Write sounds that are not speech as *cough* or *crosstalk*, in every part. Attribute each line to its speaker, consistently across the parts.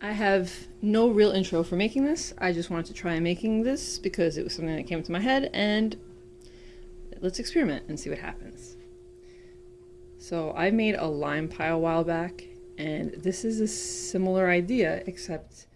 Speaker 1: I have no real intro for making this. I just wanted to try making this because it was something that came to my head and let's experiment and see what happens. So I made a lime pie a while back and this is a similar idea except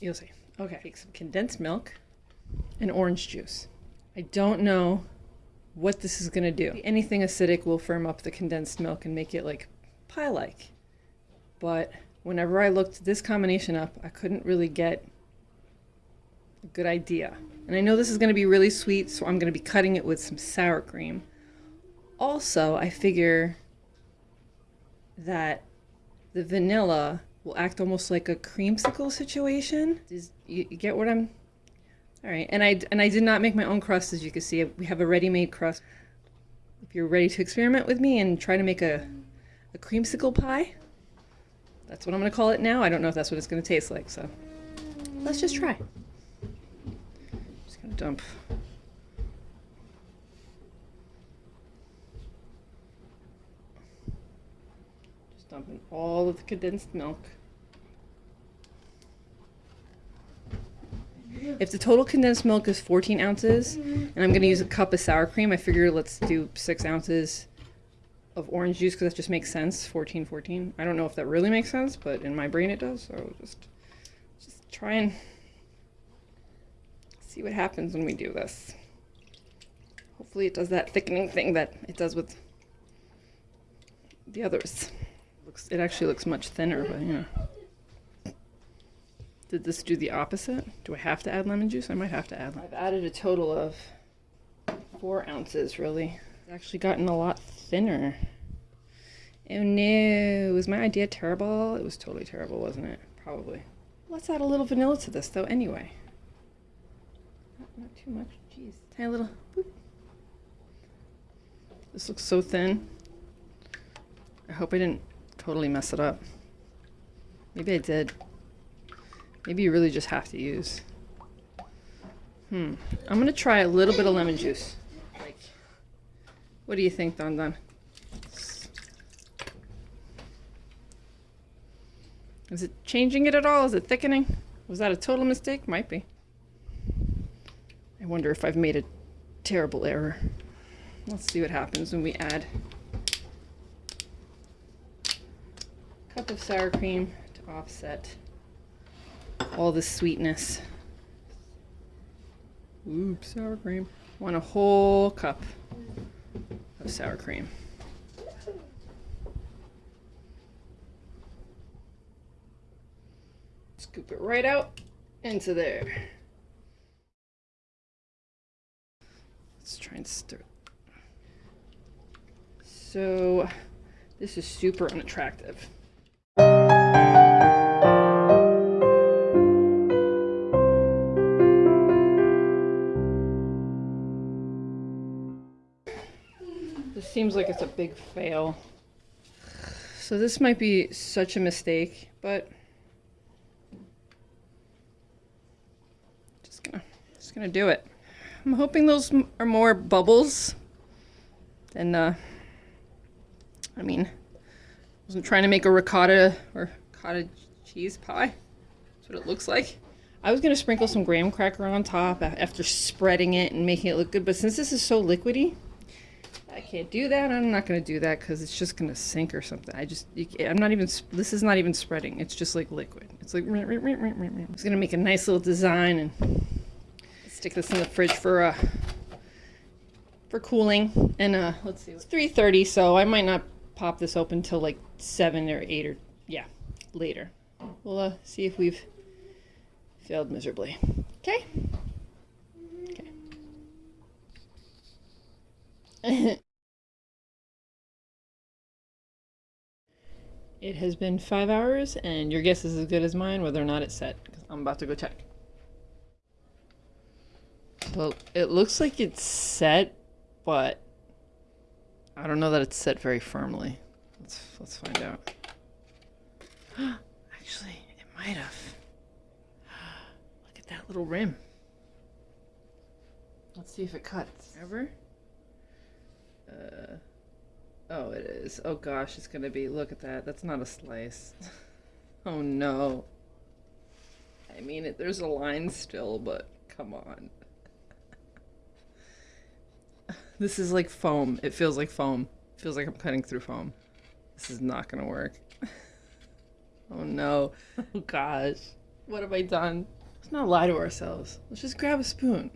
Speaker 1: you'll see. Okay, take some condensed milk and orange juice. I don't know what this is gonna do. Anything acidic will firm up the condensed milk and make it like pie-like. But whenever I looked this combination up, I couldn't really get a good idea. And I know this is going to be really sweet, so I'm going to be cutting it with some sour cream. Also, I figure that the vanilla will act almost like a creamsicle situation. You, you get what I'm... All right, and I, and I did not make my own crust, as you can see. We have a ready-made crust. If you're ready to experiment with me and try to make a, a creamsicle pie, that's what I'm going to call it now. I don't know if that's what it's going to taste like, so let's just try. Just going to dump. Just dumping all of the condensed milk. If the total condensed milk is 14 ounces, and I'm going to use a cup of sour cream, I figure let's do 6 ounces of orange juice because that just makes sense 14 14 i don't know if that really makes sense but in my brain it does so just just try and see what happens when we do this. Hopefully it does that thickening thing that it does with the others. Looks it actually looks much thinner but you know. Did this do the opposite? Do i have to add lemon juice? I might have to add i've added a total of four ounces really. It's actually gotten a lot thinner. Oh no, was my idea terrible? It was totally terrible, wasn't it? Probably. Let's add a little vanilla to this though anyway. Not, not too much, jeez. Tiny little, boop. This looks so thin. I hope I didn't totally mess it up. Maybe I did. Maybe you really just have to use. Hmm. I'm gonna try a little bit of lemon juice. What do you think, Don Don? Is it changing it at all? Is it thickening? Was that a total mistake? Might be. I wonder if I've made a terrible error. Let's see what happens when we add a cup of sour cream to offset all the sweetness. Oops, sour cream. Want a whole cup sour cream. Scoop it right out into there. Let's try and stir. So this is super unattractive. Seems like it's a big fail. So this might be such a mistake, but just gonna just gonna do it. I'm hoping those are more bubbles than uh I mean, I wasn't trying to make a ricotta or cottage cheese pie. That's what it looks like. I was gonna sprinkle some graham cracker on top after spreading it and making it look good, but since this is so liquidy, I can't do that. I'm not going to do that because it's just going to sink or something. I just, I'm not even, this is not even spreading. It's just like liquid. It's like, just going to make a nice little design and stick this in the fridge for, uh, for cooling. And, uh, let's see, it's 3.30, so I might not pop this open till like 7 or 8 or, yeah, later. We'll, uh, see if we've failed miserably. Okay? Okay. *laughs* It has been five hours, and your guess is as good as mine whether or not it's set. I'm about to go check. Well, it looks like it's set, but I don't know that it's set very firmly. Let's let's find out. *gasps* Actually, it might have. *gasps* Look at that little rim. Let's see if it cuts. Ever? Uh. Oh, it is. Oh gosh, it's gonna be. Look at that. That's not a slice. *laughs* Oh no. I mean, it, there's a line still, but come on. *laughs* This is like foam. It feels like foam. It feels like I'm cutting through foam. This is not gonna work. *laughs* oh no. Oh gosh. What have I done? Let's not lie to ourselves. Let's just grab a spoon.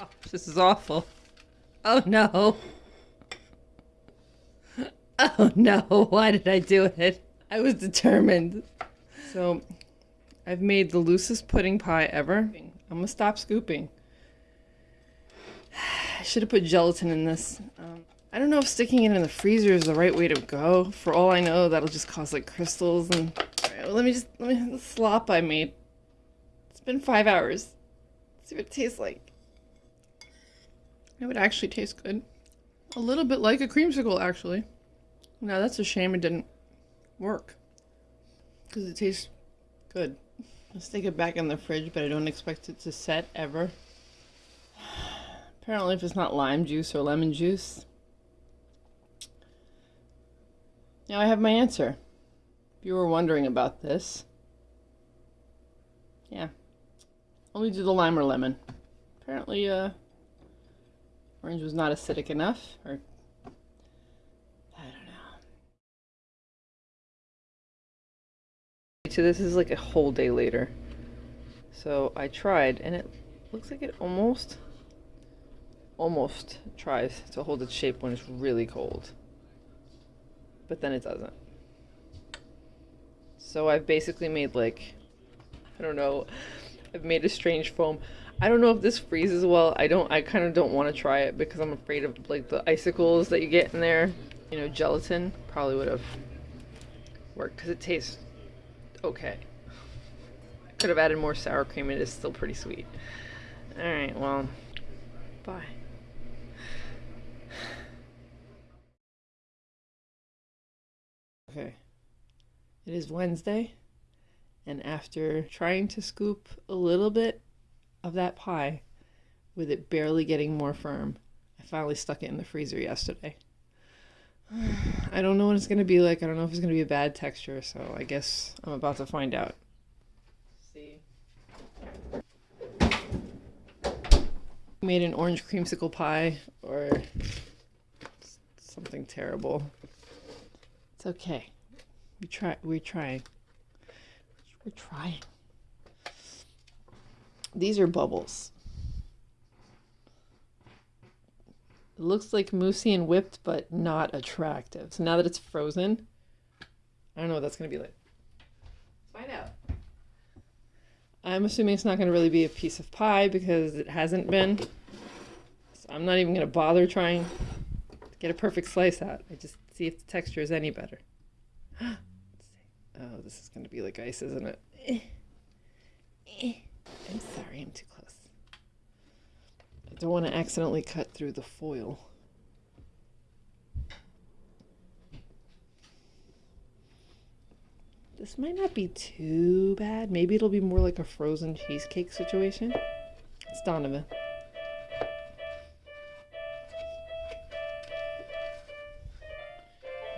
Speaker 1: Oh, this is awful. Oh no. *laughs* Oh no, why did I do it? I was determined. So, I've made the loosest pudding pie ever. I'm gonna stop scooping. *sighs* I should have put gelatin in this. Um, I don't know if sticking it in the freezer is the right way to go. For all I know, that'll just cause like crystals and. Right, well, let me just let me the slop I made. It's been five hours. Let's see what it tastes like. It would actually taste good. A little bit like a creamsicle, actually. Now that's a shame it didn't work. Because it tastes good. I'll stick it back in the fridge, but I don't expect it to set ever. Apparently if it's not lime juice or lemon juice. Now I have my answer. If you were wondering about this. Yeah. Only do the lime or lemon. Apparently, uh, orange was not acidic enough, or I don't know. So this is like a whole day later. So I tried, and it looks like it almost almost tries to hold its shape when it's really cold. But then it doesn't. So I've basically made like, I don't know, I've made a strange foam. I don't know if this freezes well. I don't, I kind of don't want to try it because I'm afraid of like the icicles that you get in there. You know, gelatin probably would have worked because it tastes okay. Could have added more sour cream. It is still pretty sweet. Alright, well, bye. Okay. It is Wednesday, and after trying to scoop a little bit of that pie with it barely getting more firm, I finally stuck it in the freezer yesterday. *sighs* I don't know what it's going to be like. I don't know if it's going to be a bad texture, so I guess I'm about to find out. See. Made an orange creamsicle pie or something terrible. It's okay. We try. We're trying. We're trying. These are bubbles. It looks like moussey and whipped, but not attractive. So now that it's frozen, I don't know what that's going to be like. Let's find out. I'm assuming it's not going to really be a piece of pie because it hasn't been. So I'm not even going to bother trying to get a perfect slice out. I just see if the texture is any better. *gasps* oh, this is going to be like ice, isn't it? Eh. Eh. I'm sorry, I'm too close. Don't want to accidentally cut through the foil. This might not be too bad. Maybe it'll be more like a frozen cheesecake situation. It's Donovan.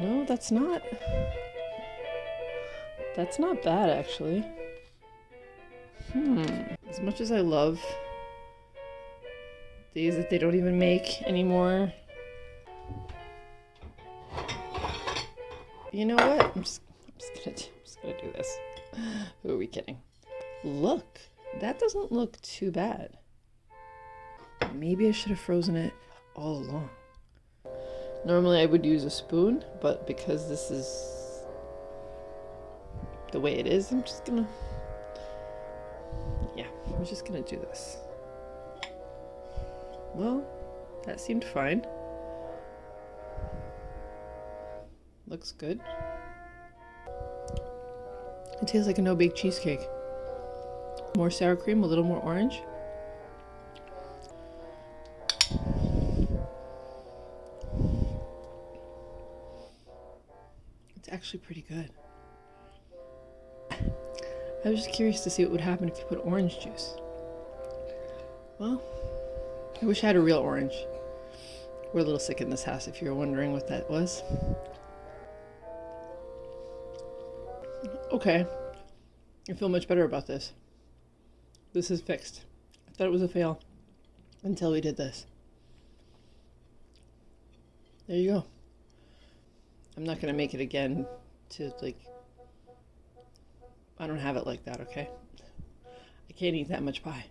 Speaker 1: No, that's not. That's not bad, actually. Hmm. As much as I love these that they don't even make anymore. You know what? I'm just, I'm just gonna, I'm just gonna do this. Who are we kidding? Look, that doesn't look too bad. Maybe I should have frozen it all along. Normally I would use a spoon, but because this is the way it is, I'm just gonna, yeah, I'm just gonna do this. Well, that seemed fine. Looks good. It tastes like a no-bake cheesecake. More sour cream, a little more orange. It's actually pretty good. I was just curious to see what would happen if you put orange juice. Well, I wish I had a real orange. We're a little sick in this house if you're wondering what that was. Okay. I feel much better about this. This is fixed. I thought it was a fail until we did this. There you go. I'm not gonna make it again to like. I don't have it like that, okay? I can't eat that much pie.